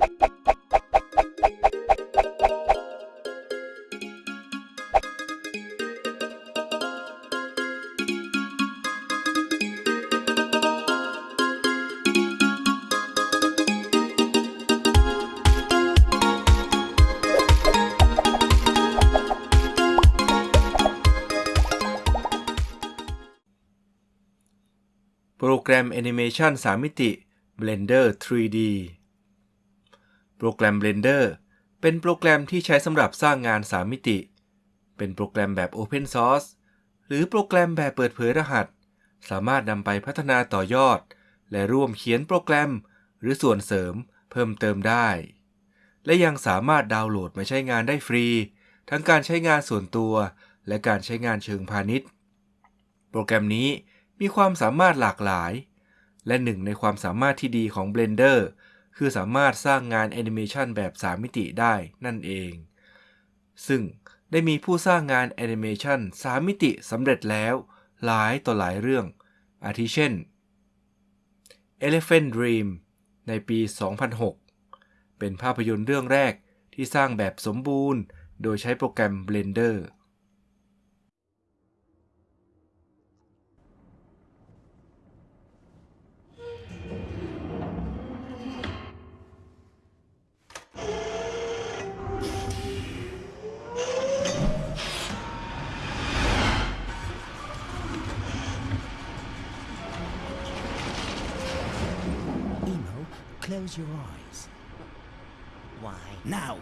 โปรแกรมแอนิเมชัน3มิติ Blender 3D โปรแกรม Blender เป็นโปรแกรมที่ใช้สำหรับสร้างงาน 3 มิติ เป็นโปรแกรมแบบ Open Source หรือโปรแกรมแบบเปิดเผยรหัส สามารถนำไปพัฒนาต่อยอด และร่วมเขียนโปรแกรม หรือส่วนเสริมเพิ่มเติมได้ และยังสามารถดาวน์โหลดมาใช้งานได้ฟรี ทั้งการใช้งานส่วนตัวและการใช้งานเชิงพาณิชย์ โปรแกรมนี้มีความสามารถหลากหลาย และหนึ่งในความสามารถที่ดีของ Blender คือสามารถสร้างงานแอนิเมชันแบบ 3 มิติได้นั่นเอง ซึ่งได้มีผู้สร้างงานแอนิเมชัน3มิติสำเร็จแล้ว หลายต่อหลายเรื่อง อาทิเช่น Elephant Dream ในปี 2006 เป็นภาพยนตร์เรื่องแรกที่สร้างแบบสมบูรณ์ โดยใช้โปรแกรม Blender close your eyes. Why? Now!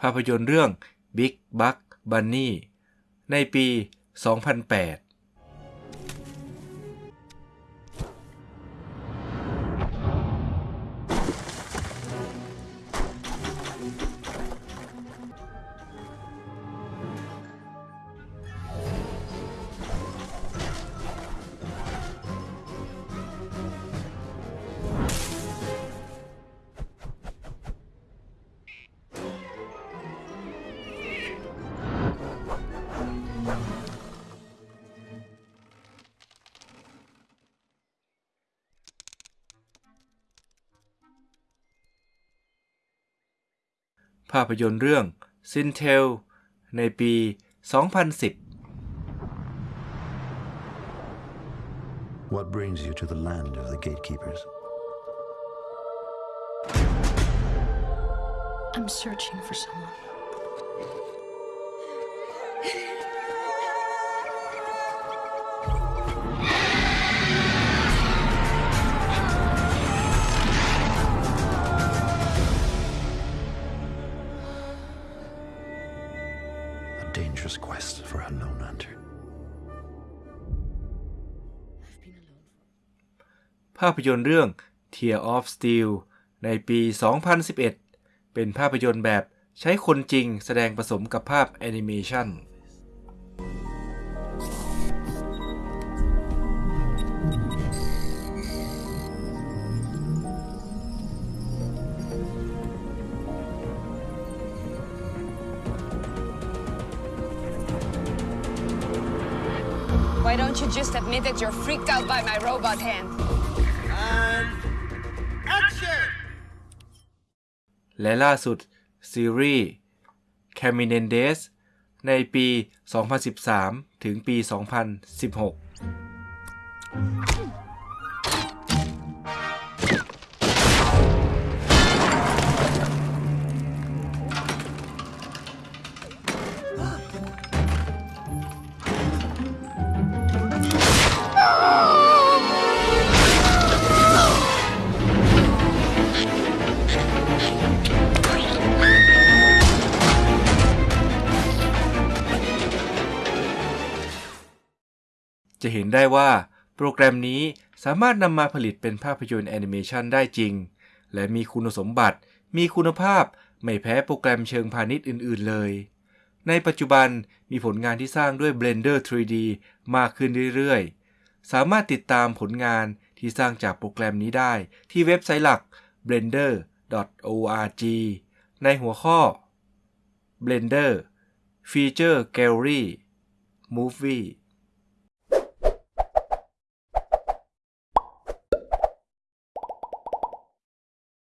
ภาพยนตร์เรื่อง Big Buck Bunny ในปี 2008 ภาพยนตร์เรื่อง Sintel ในปี 2010 What brings you to the land of the gatekeepers? I'm searching for someone. Dangerous quest for a lone hunter. ภาพยนตร์เรื่อง Tear of Steel ในปี 2011 เป็นภาพยนตร์แบบใช้คนจริงแสดงผสมกับภาพแอนิเมชัน Why don't you just admit that you're freaked out by my robot hand? And action! และล่าสุด ซีรีส์ Caminendes ในปี 2013 ถึงปี 2016 จะเห็นได้ว่าโปรแกรมนี้สามารถนำมาผลิตเป็นภาพยนตร์แอนิเมชันได้จริง และมีคุณสมบัติ มีคุณภาพ ไม่แพ้โปรแกรมเชิงพาณิชย์อื่น ๆ เลย ในปัจจุบันมีผลงานที่สร้างด้วย Blender 3D มากขึ้นเรื่อย ๆ สามารถติดตามผลงานที่สร้างจากโปรแกรมนี้ได้ที่เว็บไซต์หลัก blender.org ในหัวข้อ Blender Feature Gallery Movie